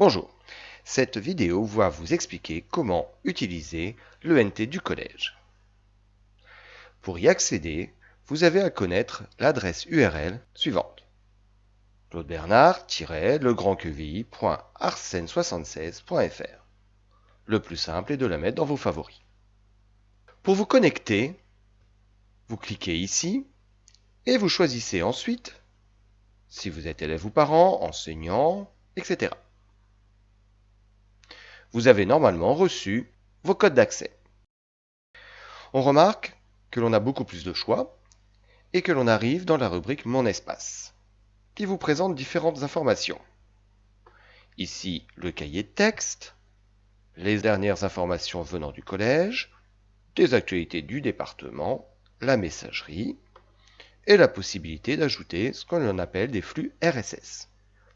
Bonjour, cette vidéo va vous expliquer comment utiliser l'ENT du collège. Pour y accéder, vous avez à connaître l'adresse URL suivante claudebernard-legrandquevilly.arsène76.fr Le plus simple est de la mettre dans vos favoris. Pour vous connecter, vous cliquez ici et vous choisissez ensuite si vous êtes élève ou parent, enseignant, etc. Vous avez normalement reçu vos codes d'accès. On remarque que l'on a beaucoup plus de choix et que l'on arrive dans la rubrique Mon espace, qui vous présente différentes informations. Ici, le cahier de texte, les dernières informations venant du collège, des actualités du département, la messagerie, et la possibilité d'ajouter ce qu'on appelle des flux RSS.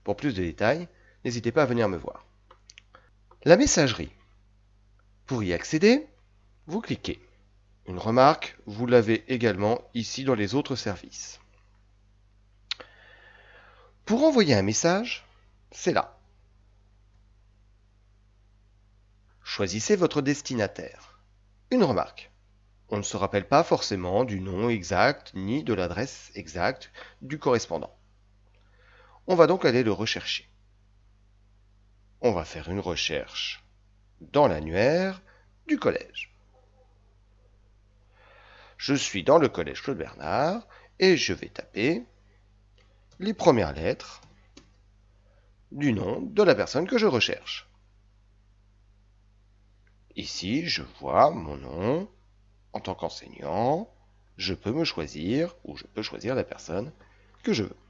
Pour plus de détails, n'hésitez pas à venir me voir. La messagerie. Pour y accéder, vous cliquez. Une remarque, vous l'avez également ici dans les autres services. Pour envoyer un message, c'est là. Choisissez votre destinataire. Une remarque. On ne se rappelle pas forcément du nom exact ni de l'adresse exacte du correspondant. On va donc aller le rechercher. On va faire une recherche dans l'annuaire du collège. Je suis dans le collège Claude Bernard et je vais taper les premières lettres du nom de la personne que je recherche. Ici, je vois mon nom, en tant qu'enseignant, je peux me choisir, ou je peux choisir la personne que je veux.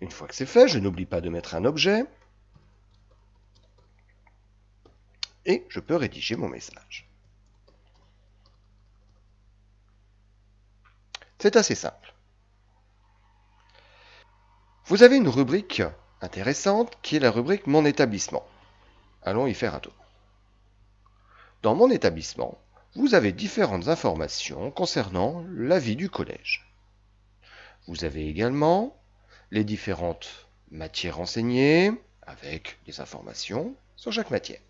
Une fois que c'est fait, je n'oublie pas de mettre un objet. Et je peux rédiger mon message. C'est assez simple. Vous avez une rubrique intéressante qui est la rubrique Mon établissement. Allons y faire un tour. Dans mon établissement, vous avez différentes informations concernant la vie du collège. Vous avez également les différentes matières enseignées avec des informations sur chaque matière.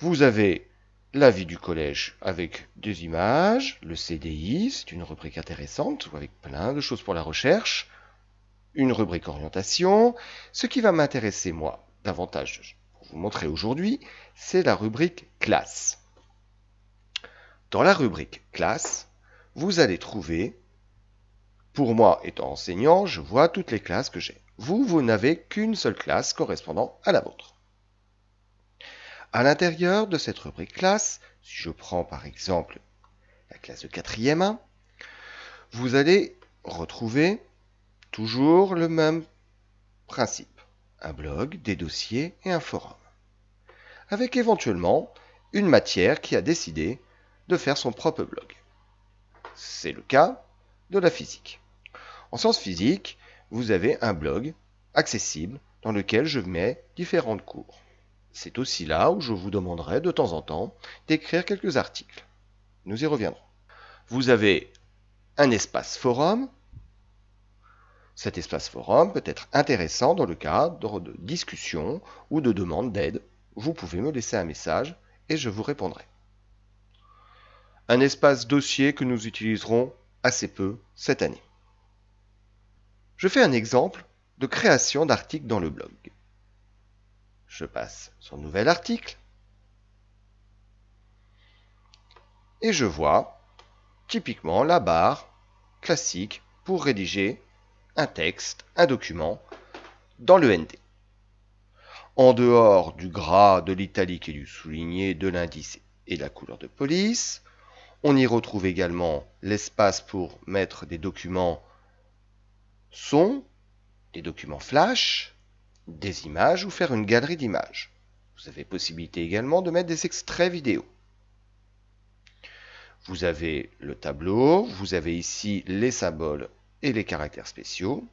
Vous avez la vie du collège avec des images, le CDI, c'est une rubrique intéressante avec plein de choses pour la recherche, une rubrique orientation. Ce qui va m'intéresser moi davantage pour vous montrer aujourd'hui, c'est la rubrique classe. Dans la rubrique classe, vous allez trouver, pour moi étant enseignant, je vois toutes les classes que j'ai. Vous, vous n'avez qu'une seule classe correspondant à la vôtre. À l'intérieur de cette rubrique classe, si je prends par exemple la classe de 4e 1, vous allez retrouver toujours le même principe. Un blog, des dossiers et un forum. Avec éventuellement une matière qui a décidé de faire son propre blog. C'est le cas de la physique. En sciences physiques, vous avez un blog accessible dans lequel je mets différentes cours. C'est aussi là où je vous demanderai de temps en temps d'écrire quelques articles. Nous y reviendrons. Vous avez un espace forum. Cet espace forum peut être intéressant dans le cadre de discussions ou de demandes d'aide. Vous pouvez me laisser un message et je vous répondrai un espace dossier que nous utiliserons assez peu cette année. Je fais un exemple de création d'articles dans le blog. Je passe sur Nouvel article et je vois typiquement la barre classique pour rédiger un texte, un document dans le ND. En dehors du gras, de l'italique et du souligné, de l'indice et de la couleur de police, on y retrouve également l'espace pour mettre des documents son, des documents flash, des images ou faire une galerie d'images. Vous avez possibilité également de mettre des extraits vidéo. Vous avez le tableau, vous avez ici les symboles et les caractères spéciaux.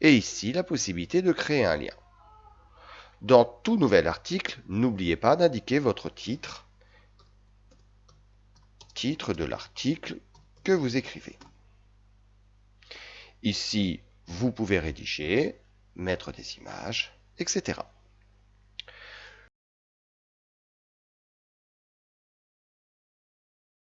Et ici, la possibilité de créer un lien. Dans tout nouvel article, n'oubliez pas d'indiquer votre titre, titre de l'article que vous écrivez. Ici, vous pouvez rédiger, mettre des images, etc.